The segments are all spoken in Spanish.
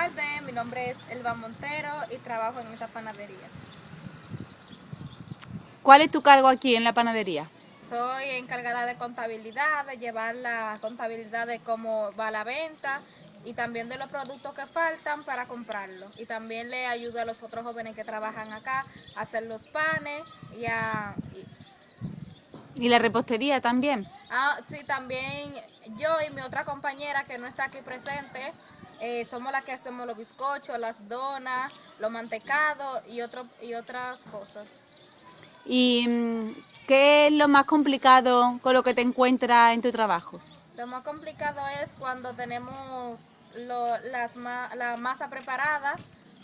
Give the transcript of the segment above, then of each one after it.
Tardes, mi nombre es Elba Montero y trabajo en esta panadería. ¿Cuál es tu cargo aquí en la panadería? Soy encargada de contabilidad, de llevar la contabilidad de cómo va la venta y también de los productos que faltan para comprarlos. Y también le ayudo a los otros jóvenes que trabajan acá a hacer los panes y a... Y, la repostería también? Ah, sí, también yo y mi otra compañera que no está aquí presente, eh, somos las que hacemos los bizcochos, las donas, los mantecados y, otro, y otras cosas. ¿Y mm, qué es lo más complicado con lo que te encuentras en tu trabajo? Lo más complicado es cuando tenemos las, la masa preparada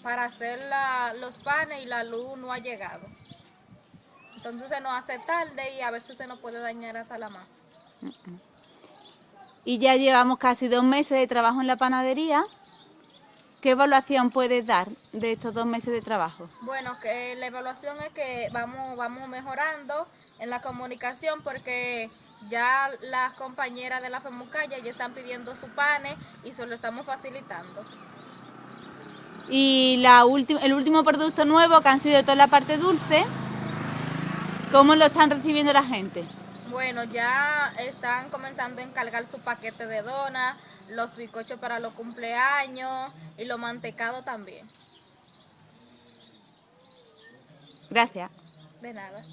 para hacer los panes y la luz no ha llegado. Entonces se nos hace tarde y a veces se nos puede dañar hasta la masa. Y ya llevamos casi dos meses de trabajo en la panadería. ¿Qué evaluación puedes dar de estos dos meses de trabajo? Bueno, que la evaluación es que vamos, vamos mejorando en la comunicación porque ya las compañeras de la FEMUCAYA ya están pidiendo su panes y se lo estamos facilitando. Y la el último producto nuevo que han sido toda la parte dulce, ¿cómo lo están recibiendo la gente? Bueno, ya están comenzando a encargar su paquete de donas, los bizcochos para los cumpleaños y los mantecados también. Gracias. De nada.